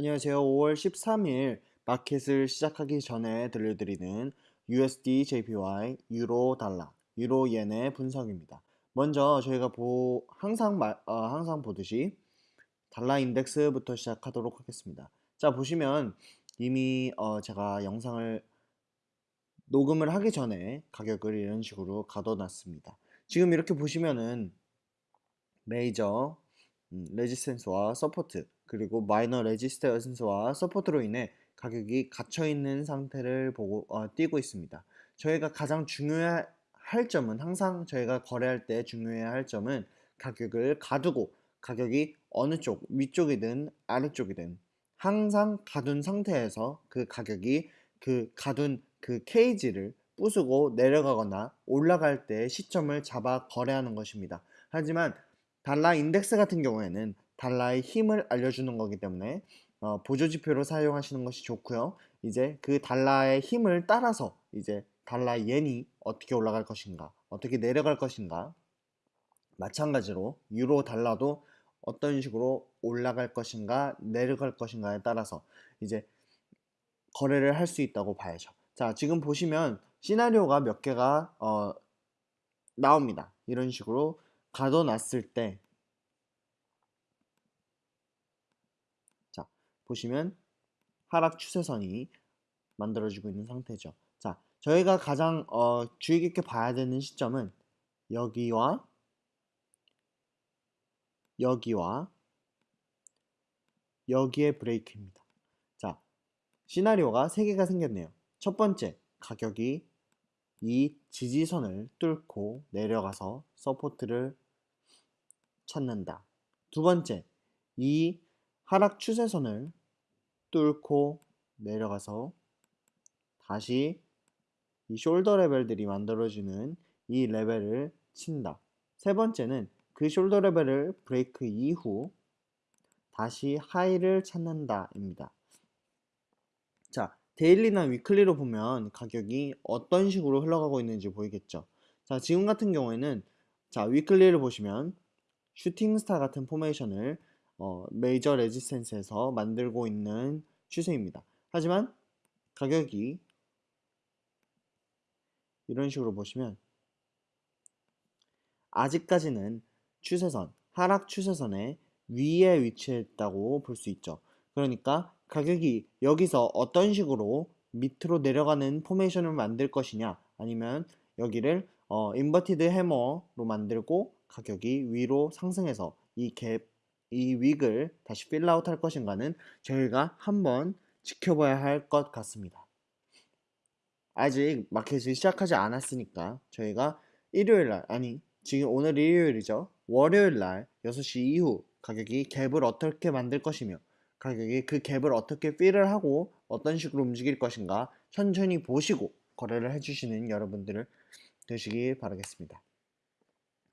안녕하세요. 5월 13일 마켓을 시작하기 전에 들려드리는 USD, JPY, 유로, 달러, 유로, 옌의 분석입니다. 먼저 저희가 보 항상 말, 어, 항상 보듯이 달러 인덱스부터 시작하도록 하겠습니다. 자 보시면 이미 어, 제가 영상을 녹음을 하기 전에 가격을 이런 식으로 가둬놨습니다. 지금 이렇게 보시면은 메이저 음, resistance와 support 그리고 minor resistance와 support로 인해 가격이 갇혀있는 상태를 보고 어, 띄고 있습니다. 저희가 가장 중요할 점은 항상 저희가 거래할 때 중요해야 할 점은 가격을 가두고 가격이 어느 쪽 위쪽이든 아래쪽이든 항상 가둔 상태에서 그 가격이 그 가둔 그 cage를 부수고 내려가거나 올라갈 때 시점을 잡아 거래하는 것입니다. 하지만 달러 인덱스 같은 경우에는 달러의 힘을 알려주는 거기 때문에 어, 보조지표로 사용하시는 것이 좋고요. 이제 그 달러의 힘을 따라서 이제 달러 옌이 어떻게 올라갈 것인가, 어떻게 내려갈 것인가, 마찬가지로 유로 달러도 어떤 식으로 올라갈 것인가, 내려갈 것인가에 따라서 이제 거래를 할 수 있다고 봐야죠. 자, 지금 보시면 시나리오가 몇 개가 어, 나옵니다. 이런 식으로 가둬놨을 때 자, 보시면 하락 추세선이 만들어지고 있는 상태죠. 자, 저희가 가장 어, 주의 깊게 봐야 되는 시점은 여기와 여기와 여기에 브레이크입니다. 자, 시나리오가 3개가 생겼네요. 첫 번째, 가격이 이 지지선을 뚫고 내려가서 support를 찾는다. 두 번째, 이 하락 추세선을 뚫고 내려가서 다시 이 shoulder level들이 만들어주는 이 level을 친다. 세 번째는 그 shoulder level을 break 이후 다시 high를 찾는다 입니다. 자, daily나 weekly로 보면 가격이 어떤 식으로 흘러가고 있는지 보이겠죠. 자, 지금 같은 경우에는 자, weekly를 보시면 shooting star 같은 formation을 어, major resistance에서 만들고 있는 추세입니다. 하지만 가격이 이런 식으로 보시면 아직까지는 추세선, 하락 추세선의 위에 위치했다고 볼 수 있죠. 그러니까 가격이 여기서 어떤 식으로 밑으로 내려가는 formation을 만들 것이냐 아니면 여기를 어, inverted hammer로 만들고 가격이 위로 상승해서 이 갭, 이 wick을 다시 fill out 할 것인가는 저희가 한번 지켜봐야 할 것 같습니다. 아직 마켓이 시작하지 않았으니까 저희가 일요일날 아니 지금 오늘 일요일이죠. 월요일날 6시 이후 가격이 갭을 어떻게 만들 것이며 가격이 그 갭을 어떻게 필을 하고 어떤 식으로 움직일 것인가 천천히 보시고 거래를 해주시는 여러분들을 되시기 바라겠습니다.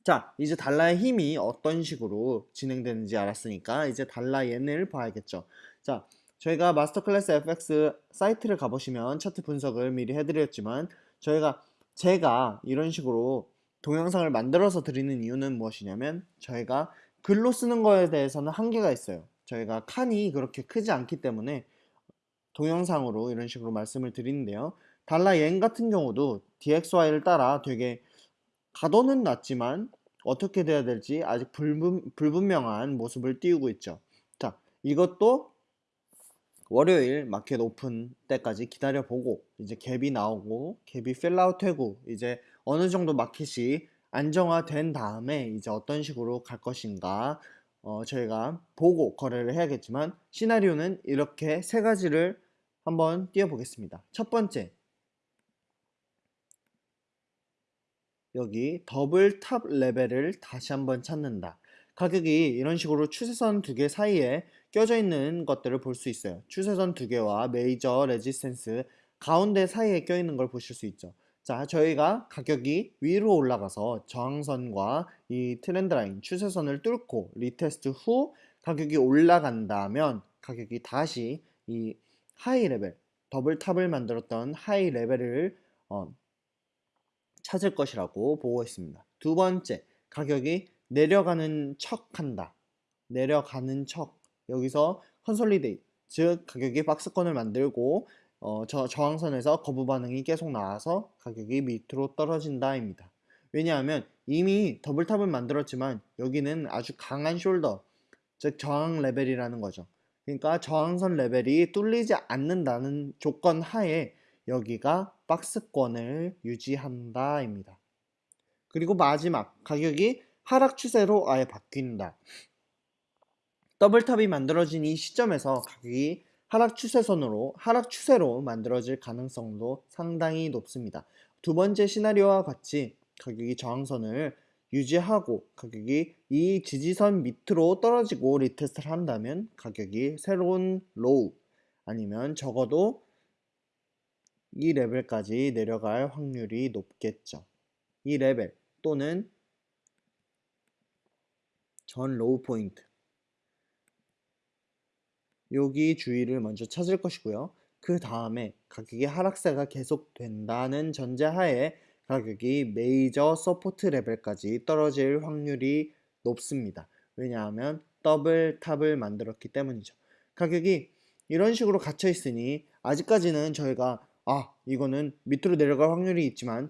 자 이제 달러의 힘이 어떤 식으로 진행되는지 알았으니까 이제 달러 옌을 봐야겠죠. 자 저희가 마스터 클래스 FX 사이트를 가보시면 차트 분석을 미리 해드렸지만 저희가 제가 이런 식으로 동영상을 만들어서 드리는 이유는 무엇이냐면 저희가 글로 쓰는 거에 대해서는 한계가 있어요. 저희가 칸이 그렇게 크지 않기 때문에 동영상으로 이런 식으로 말씀을 드리는데요. 달러 옌 같은 경우도 DXY를 따라 되게 가도는 낮지만 어떻게 돼야 될지 아직 불분, 불분명한 모습을 띄우고 있죠. 자, 이것도 월요일 마켓 오픈 때까지 기다려보고 이제 갭이 나오고 갭이 fill out 되고 이제 어느 정도 마켓이 안정화된 다음에 이제 어떤 식으로 갈 것인가 어, 저희가 보고 거래를 해야겠지만 시나리오는 이렇게 세 가지를 한번 띄워보겠습니다. 첫 번째 여기 double top level을 다시 한번 찾는다. 가격이 이런 식으로 추세선 두 개 사이에 껴져 있는 것들을 볼 수 있어요. 추세선 두 개와 major resistance 가운데 사이에 껴 있는 걸 보실 수 있죠. 자, 저희가 가격이 위로 올라가서 저항선과 이 trend line 추세선을 뚫고 retest 후 가격이 올라간다면 가격이 다시 이 high level double top을 만들었던 high level을 어, 찾을 것이라고 보고 있습니다. 두 번째, 가격이 내려가는 척 한다. 내려가는 척. 여기서 consolidate, 즉 가격이 박스권을 만들고 어, 저 저항선에서 거부 반응이 계속 나와서 가격이 밑으로 떨어진다입니다. 왜냐하면 이미 double top을 만들었지만 여기는 아주 강한 shoulder, 즉 저항 레벨이라는 거죠. 그러니까 저항선 레벨이 뚫리지 않는다는 조건 하에 여기가 박스권을 유지한다입니다. 그리고 마지막 가격이 하락 추세로 아예 바뀐다. double top이 만들어진 이 시점에서 가격이 하락 추세선으로 하락 추세로 만들어질 가능성도 상당히 높습니다. 두 번째 시나리오와 같이 가격이 저항선을 유지하고 가격이 이 지지선 밑으로 떨어지고 retest를 한다면 가격이 새로운 low 아니면 적어도 이 레벨까지 내려갈 확률이 높겠죠. 이 레벨 또는 전 low point 여기 주위를 먼저 찾을 것이고요. 그 다음에 가격이 하락세가 계속된다는 전제하에 가격이 major support level까지 떨어질 확률이 높습니다. 왜냐하면 더블 탑을 만들었기 때문이죠. 가격이 이런 식으로 갇혀 있으니 아직까지는 저희가 아 이거는 밑으로 내려갈 확률이 있지만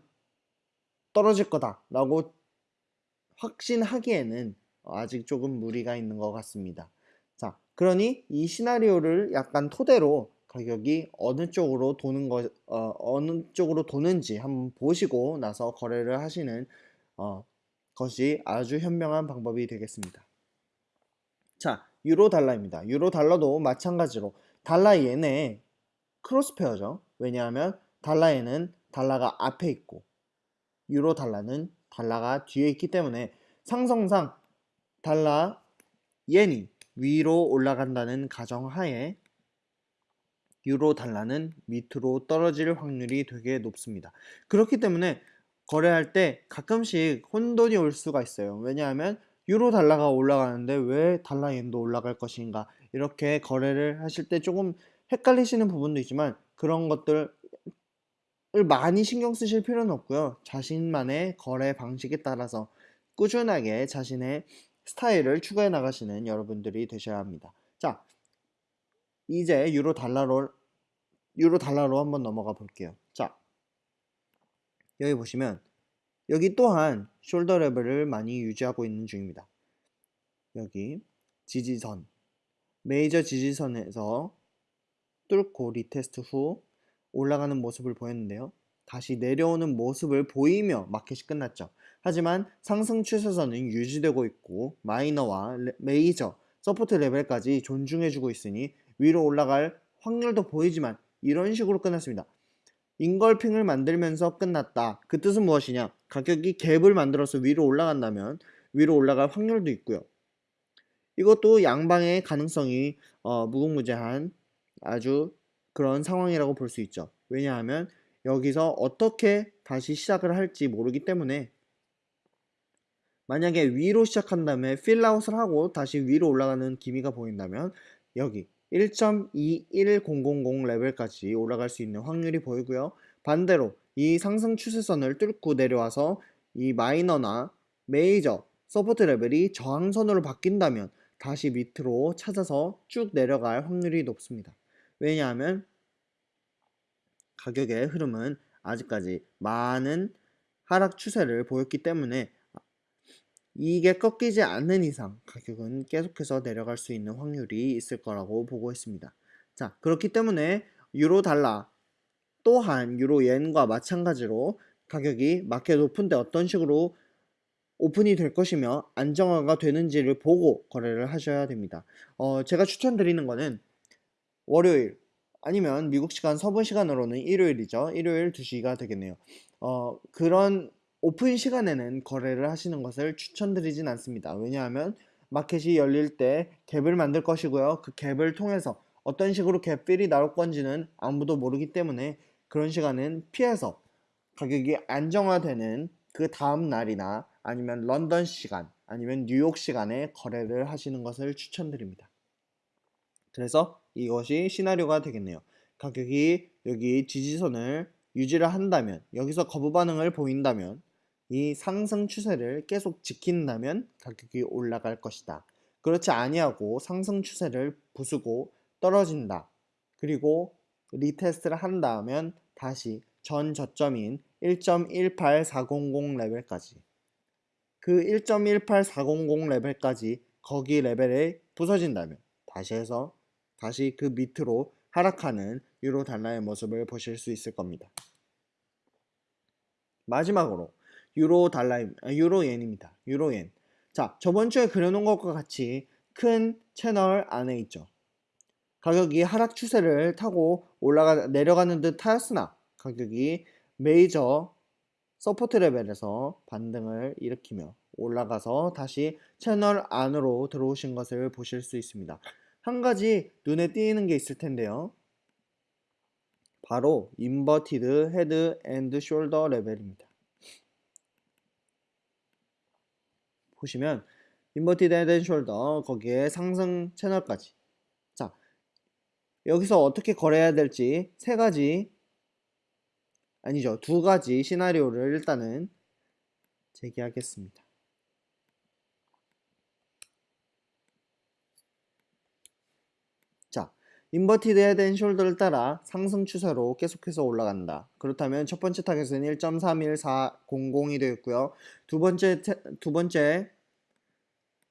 떨어질 거다 라고 확신하기에는 아직 조금 무리가 있는 것 같습니다. 자, 그러니 이 시나리오를 약간 토대로 가격이 어느 쪽으로 도는 것, 어, 어느 쪽으로 도는지 한번 보시고 나서 거래를 하시는 어, 것이 아주 현명한 방법이 되겠습니다. 자, 유로 달러입니다. 유로 달러도 마찬가지로 달러 옌의 cross pair죠. 왜냐하면 달러 옌은 달러가 앞에 있고 유로 달러는 달러가 뒤에 있기 때문에 상성상 달러 옌이 위로 올라간다는 가정하에 유로 달러는 밑으로 떨어질 확률이 되게 높습니다. 그렇기 때문에 거래할 때 가끔씩 혼돈이 올 수가 있어요. 왜냐하면 유로 달러가 올라가는데 왜 달러 엔도 올라갈 것인가 이렇게 거래를 하실 때 조금 헷갈리시는 부분도 있지만 그런 것들을 많이 신경 쓰실 필요는 없고요. 자신만의 거래 방식에 따라서 꾸준하게 자신의 스타일을 추가해 나가시는 여러분들이 되셔야 합니다. 자, 이제 유로 달러로 유로 달러로 한번 넘어가 볼게요. 자, 여기 보시면 여기 또한 shoulder level을 많이 유지하고 있는 중입니다. 여기 지지선 메이저 지지선에서 뚫고 retest 후 올라가는 모습을 보였는데요. 다시 내려오는 모습을 보이며 마켓이 끝났죠. 하지만 상승 추세선은 유지되고 있고 minor와 레, major, support level까지 존중해주고 있으니 위로 올라갈 확률도 보이지만 이런 식으로 끝났습니다. 인걸핑을 만들면서 끝났다. 그 뜻은 무엇이냐? 가격이 갭을 만들어서 위로 올라간다면 위로 올라갈 확률도 있고요. 이것도 양방의 가능성이 어, 무궁무진한 아주 그런 상황이라고 볼 수 있죠. 왜냐하면 여기서 어떻게 다시 시작을 할지 모르기 때문에 만약에 위로 시작한 다음에 필라웃을 하고 다시 위로 올라가는 기미가 보인다면 여기 1.21000 레벨까지 올라갈 수 있는 확률이 보이고요. 반대로 이 상승 추세선을 뚫고 내려와서 이 minor나 major support level이 저항선으로 바뀐다면 다시 밑으로 찾아서 쭉 내려갈 확률이 높습니다. 왜냐하면 가격의 흐름은 아직까지 많은 하락 추세를 보였기 때문에 이게 꺾이지 않는 이상 가격은 계속해서 내려갈 수 있는 확률이 있을 거라고 보고 있습니다. 자, 그렇기 때문에 유로 달러 또한 유로 엔과 마찬가지로 가격이 마켓 오픈때 어떤 식으로 오픈이 될 것이며 안정화가 되는지를 보고 거래를 하셔야 됩니다. 어, 제가 추천드리는 거는 월요일 아니면 미국 시간 서부 시간으로는 일요일이죠. 일요일 2시가 되겠네요. 어, 그런 오픈 시간에는 거래를 하시는 것을 추천드리진 않습니다. 왜냐하면 마켓이 열릴 때 갭을 만들 것이고요. 그 갭을 통해서 어떤 식으로 갭필이 나올 건지는 아무도 모르기 때문에 그런 시간은 피해서 가격이 안정화되는 그 다음 날이나 아니면 런던 시간 아니면 뉴욕 시간에 거래를 하시는 것을 추천드립니다. 그래서 이것이 시나리오가 되겠네요. 가격이 여기 지지선을 유지를 한다면 여기서 거부 반응을 보인다면 이 상승 추세를 계속 지킨다면 가격이 올라갈 것이다. 그렇지 아니하고 상승 추세를 부수고 떨어진다. 그리고 retest를 한다 하면 다시 전 저점인 1.18400 레벨까지 그 1.18400 레벨까지 거기 레벨에 부서진다면 다시 해서 다시 그 밑으로 하락하는 유로 달러의 모습을 보실 수 있을 겁니다. 마지막으로 유로 달러 유로 옌입니다. 유로 옌. 자, 저번 주에 그려놓은 것과 같이 큰 채널 안에 있죠. 가격이 하락 추세를 타고 올라가 내려가는 듯 하였으나 가격이 major support level에서 반등을 일으키며 올라가서 다시 채널 안으로 들어오신 것을 보실 수 있습니다. 한 가지 눈에 띄는 게 있을 텐데요. 바로 inverted head and shoulder level입니다. 보시면 inverted head and shoulder 거기에 상승 채널까지 자 여기서 어떻게 거래해야 될지 세 가지 아니죠 두 가지 시나리오를 일단은 제기하겠습니다. 자, inverted head and shoulder를 따라 상승 추세로 계속해서 올라간다. 그렇다면 첫 번째 타겟은 1.31400이 되겠고요. 두 번째 태, 두 번째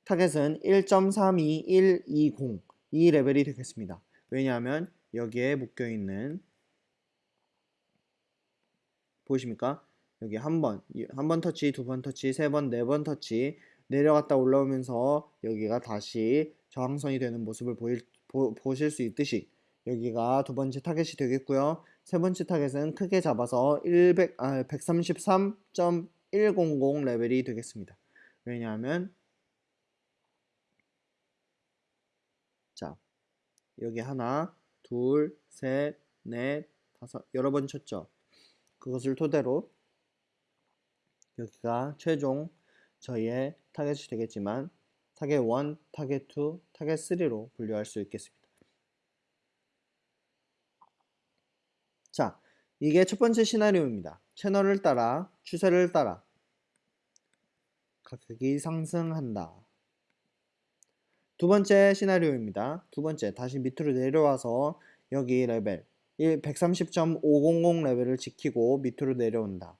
타겟은 1.32120 이 레벨이 되겠습니다. 왜냐하면 여기에 묶여 있는 보이십니까? 여기 한 번, 한 번 터치, 두 번 터치, 세 번, 네 번 터치 내려갔다 올라오면서 여기가 다시 저항선이 되는 모습을 보일, 보, 보실 수 있듯이 여기가 두 번째 타겟이 되겠고요. 세 번째 타겟은 크게 잡아서 100, 아, 133.100 레벨이 되겠습니다. 왜냐하면 자 여기 하나, 둘, 셋, 넷, 다섯 여러 번 쳤죠. 그것을 토대로 여기가 최종 저희의 타겟이 되겠지만 타겟 1, 타겟 2, 타겟 3로 분류할 수 있겠습니다. 자, 이게 첫 번째 시나리오입니다. 채널을 따라, 추세를 따라 가격이 상승한다. 두 번째 시나리오입니다. 두 번째, 다시 밑으로 내려와서 여기 레벨 130.500 레벨을 지키고 밑으로 내려온다.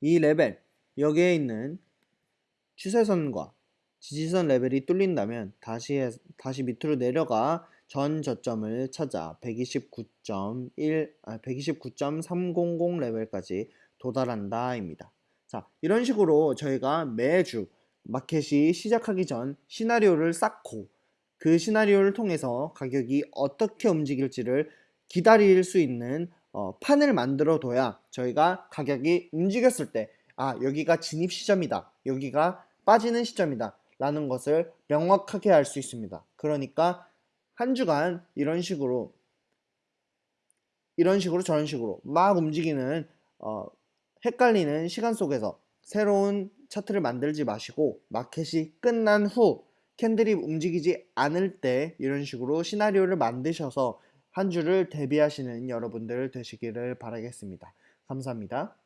이 레벨, 여기에 있는 추세선과 지지선 레벨이 뚫린다면 다시, 해, 다시 밑으로 내려가 전 저점을 찾아 129.1, 아, 129.300 레벨까지 도달한다 입니다. 자, 이런 식으로 저희가 매주 마켓이 시작하기 전 시나리오를 쌓고 그 시나리오를 통해서 가격이 어떻게 움직일지를 기다릴 수 있는 어, 판을 만들어 둬야 저희가 가격이 움직였을 때 아 여기가 진입 시점이다 여기가 빠지는 시점이다 라는 것을 명확하게 알 수 있습니다 그러니까 한 주간 이런 식으로 이런 식으로 저런 식으로 막 움직이는 어, 헷갈리는 시간 속에서 새로운 차트를 만들지 마시고 마켓이 끝난 후 캔들이 움직이지 않을 때 이런 식으로 시나리오를 만드셔서 한 주를 대비하시는 여러분들 되시기를 바라겠습니다. 감사합니다.